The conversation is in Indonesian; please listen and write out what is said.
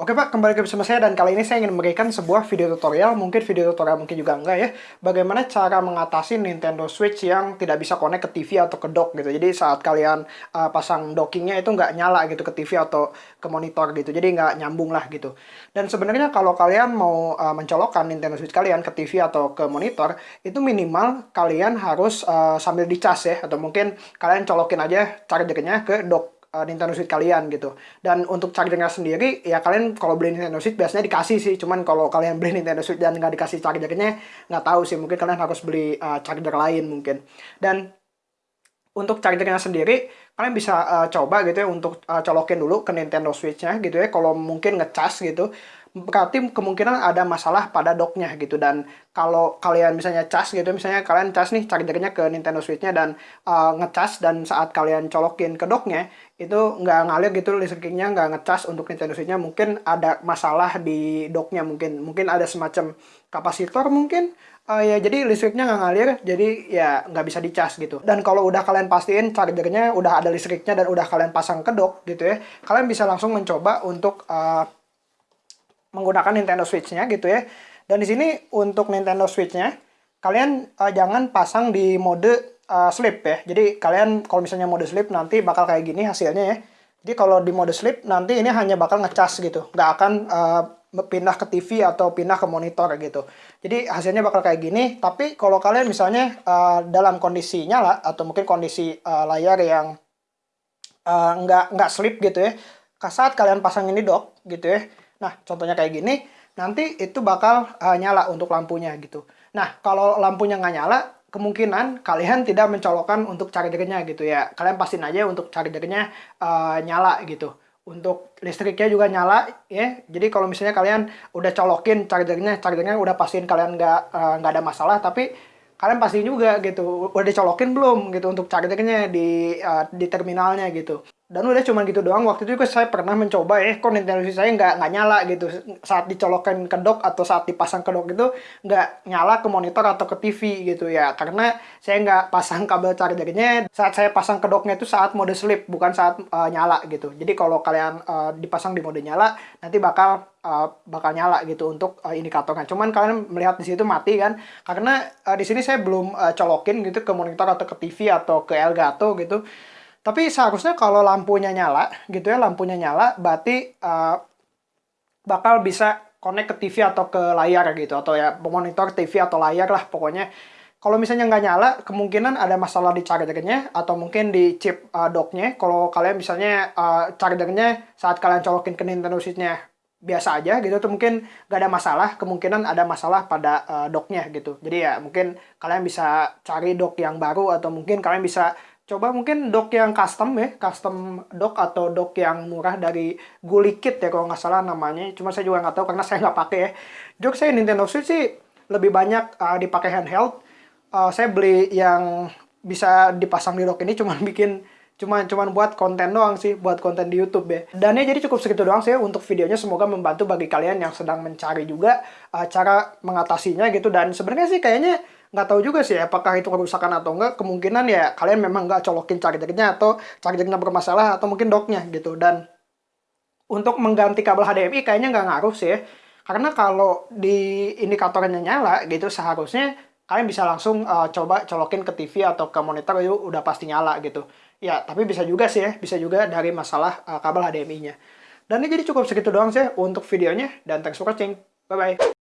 Oke Pak, kembali ke bersama saya dan kali ini saya ingin memberikan sebuah video tutorial, mungkin video tutorial mungkin juga enggak ya, bagaimana cara mengatasi Nintendo Switch yang tidak bisa connect ke TV atau ke dock gitu. Jadi saat kalian uh, pasang dockingnya itu nggak nyala gitu ke TV atau ke monitor gitu, jadi nggak nyambung lah gitu. Dan sebenarnya kalau kalian mau uh, mencolokkan Nintendo Switch kalian ke TV atau ke monitor, itu minimal kalian harus uh, sambil dicas ya, atau mungkin kalian colokin aja chargernya ke dock uh, Nintendo Switch kalian gitu. Dan untuk chargernya sendiri, ya kalian kalau beli Nintendo Switch biasanya dikasih sih. Cuman kalau kalian beli Nintendo Switch dan nggak dikasih chargernya, nggak tahu sih. Mungkin kalian harus beli uh, charger lain mungkin. Dan untuk chargernya sendiri, kalian bisa uh, coba gitu ya untuk uh, colokin dulu ke Nintendo Switch-nya gitu ya. Kalau mungkin ngecas gitu berarti kemungkinan ada masalah pada docknya gitu. Dan kalau kalian misalnya cas gitu misalnya kalian cas nih chargernya ke Nintendo Switch-nya dan uh, ngecas dan saat kalian colokin ke docknya itu nggak ngalir gitu listriknya nggak ngecas untuk Nintendo Switch-nya mungkin ada masalah di docknya mungkin. Mungkin ada semacam kapasitor mungkin uh, ya jadi listriknya nggak ngalir jadi ya nggak bisa dicas gitu. Dan kalau udah kalian pastiin chargernya udah ada listriknya dan udah kalian pasang ke dock gitu ya kalian bisa langsung mencoba untuk uh, menggunakan Nintendo Switch-nya gitu ya. Dan di sini untuk Nintendo Switch-nya kalian uh, jangan pasang di mode uh, sleep ya. Jadi kalian kalau misalnya mode sleep nanti bakal kayak gini hasilnya ya. Jadi kalau di mode sleep nanti ini hanya bakal ngecas gitu, nggak akan uh, pindah ke TV atau pindah ke monitor gitu. Jadi hasilnya bakal kayak gini. Tapi kalau kalian misalnya uh, dalam kondisi nyala atau mungkin kondisi uh, layar yang uh, nggak nggak sleep gitu ya, saat kalian pasang ini dock gitu ya, Nah, contohnya kayak gini, nanti itu bakal uh, nyala untuk lampunya gitu. Nah, kalau lampunya nggak nyala, kemungkinan kalian tidak mencolokkan untuk chargernya gitu ya. Kalian pastiin aja untuk chargernya uh, nyala gitu. Untuk listriknya juga nyala ya. Jadi kalau misalnya kalian udah colokin chargernya, chargernya udah pastiin kalian nggak uh, nggak ada masalah, tapi kalian pasti juga gitu udah dicolokin belum gitu untuk chargernya di uh, di terminalnya gitu dan udah cuma gitu doang. Waktu itu juga saya pernah mencoba ya kok Nintendo Switch saya nggak nggak nyala gitu. Saat dicolokkan ke dock atau saat dipasang ke dock itu nggak nyala ke monitor atau ke TV gitu ya. Karena saya nggak pasang kabel chargernya saat saya pasang ke docknya itu saat mode sleep bukan saat uh, nyala gitu. Jadi kalau kalian uh, dipasang di mode nyala nanti bakal uh, bakal nyala gitu untuk uh, indikatornya. Cuman kalian melihat di situ mati kan. Karena uh, di sini saya belum uh, colokin gitu ke monitor atau ke TV atau ke Elgato gitu tapi seharusnya kalau lampunya nyala, gitu ya, lampunya nyala, berarti uh, bakal bisa connect ke TV atau ke layar gitu, atau ya monitor TV atau layar lah pokoknya. Kalau misalnya nggak nyala, kemungkinan ada masalah di chargernya atau mungkin di chip uh, docknya. Kalau kalian misalnya uh, chargernya saat kalian colokin ke Nintendo Switch-nya biasa aja gitu, tuh mungkin nggak ada masalah. Kemungkinan ada masalah pada uh, docknya gitu. Jadi ya mungkin kalian bisa cari dock yang baru atau mungkin kalian bisa coba mungkin dock yang custom ya, custom dock atau dock yang murah dari Gulikit ya kalau nggak salah namanya. Cuma saya juga nggak tahu karena saya nggak pakai ya. Dock saya Nintendo Switch sih lebih banyak uh, dipakai handheld. Uh, saya beli yang bisa dipasang di dock ini cuma bikin cuma cuma buat konten doang sih, buat konten di YouTube ya. Dan ya jadi cukup segitu doang sih untuk videonya. Semoga membantu bagi kalian yang sedang mencari juga uh, cara mengatasinya gitu. Dan sebenarnya sih kayaknya nggak tahu juga sih apakah itu kerusakan atau enggak kemungkinan ya kalian memang nggak colokin chargernya atau chargernya bermasalah atau mungkin docknya gitu dan untuk mengganti kabel HDMI kayaknya nggak ngaruh sih ya. karena kalau di indikatornya nyala gitu seharusnya kalian bisa langsung uh, coba colokin ke TV atau ke monitor itu udah pasti nyala gitu ya tapi bisa juga sih ya bisa juga dari masalah uh, kabel HDMI-nya dan ini jadi cukup segitu doang sih untuk videonya dan thanks for watching. Bye bye